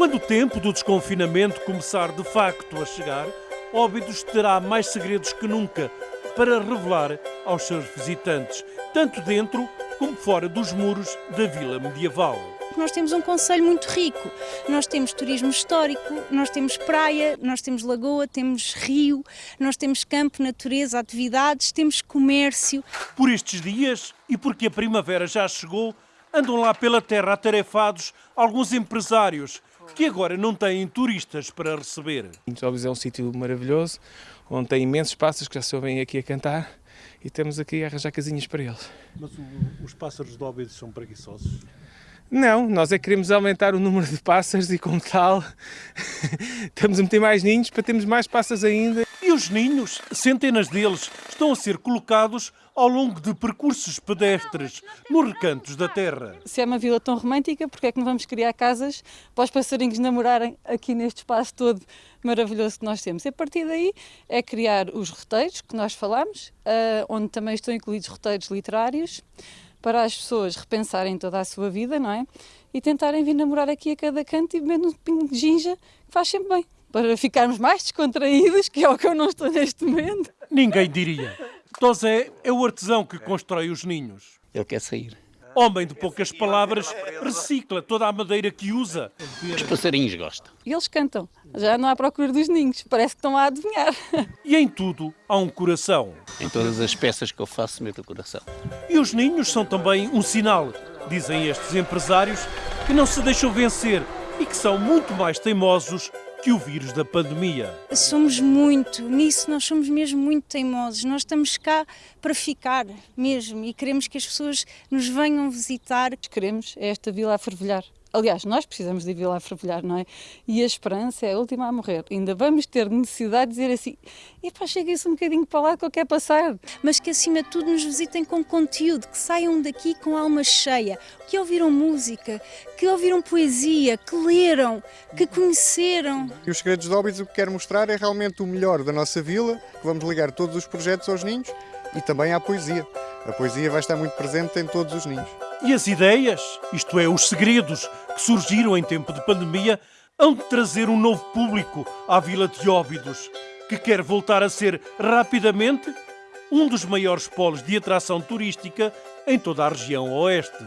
Quando o tempo do desconfinamento começar de facto a chegar, Óbidos terá mais segredos que nunca para revelar aos seus visitantes, tanto dentro como fora dos muros da vila medieval. Nós temos um conselho muito rico. Nós temos turismo histórico, nós temos praia, nós temos lagoa, temos rio, nós temos campo, natureza, atividades, temos comércio. Por estes dias e porque a primavera já chegou, andam lá pela terra atarefados alguns empresários que agora não têm turistas para receber. Óbidos é um sítio maravilhoso, onde tem imensos pássaros que já se ouvem aqui a cantar e estamos aqui a arranjar casinhas para eles. Mas o, os pássaros de Óbidos são preguiçosos? Não, nós é que queremos aumentar o número de pássaros e como tal estamos a meter mais ninhos para termos mais pássaros ainda. E os ninhos, centenas deles, estão a ser colocados ao longo de percursos pedestres nos recantos da terra. Se é uma vila tão romântica, porque é que não vamos criar casas para os passarinhos namorarem aqui neste espaço todo maravilhoso que nós temos? E a partir daí é criar os roteiros que nós falamos, ah, onde também estão incluídos roteiros literários, para as pessoas repensarem toda a sua vida, não é? E tentarem vir namorar aqui a cada canto e beber um pingo de ginja, que faz sempre bem, para ficarmos mais descontraídos, que é o que eu não estou neste momento. Ninguém diria. Tosé é o artesão que constrói os ninhos. Ele quer sair. Homem de poucas palavras, recicla toda a madeira que usa. Os passarinhos gostam. E eles cantam. Já não há procura dos ninhos. Parece que estão a adivinhar. E em tudo há um coração. Em todas as peças que eu faço, meto o coração. E os ninhos são também um sinal, dizem estes empresários, que não se deixam vencer e que são muito mais teimosos que o vírus da pandemia. Somos muito, nisso nós somos mesmo muito teimosos. Nós estamos cá para ficar mesmo e queremos que as pessoas nos venham visitar. Queremos esta vila a fervilhar. Aliás, nós precisamos de vir lá fervilhar, não é? E a esperança é a última a morrer. Ainda vamos ter necessidade de dizer assim: epá, cheguem-se um bocadinho para lá que eu quero passar. Mas que acima de tudo nos visitem com conteúdo, que saiam daqui com a alma cheia, que ouviram música, que ouviram poesia, que leram, que conheceram. E os Segredos de Óbidos o que quero mostrar é realmente o melhor da nossa vila, que vamos ligar todos os projetos aos ninhos e também à poesia. A poesia vai estar muito presente em todos os ninhos. E as ideias, isto é, os segredos que surgiram em tempo de pandemia, hão de trazer um novo público à Vila de Óbidos, que quer voltar a ser rapidamente um dos maiores polos de atração turística em toda a região oeste.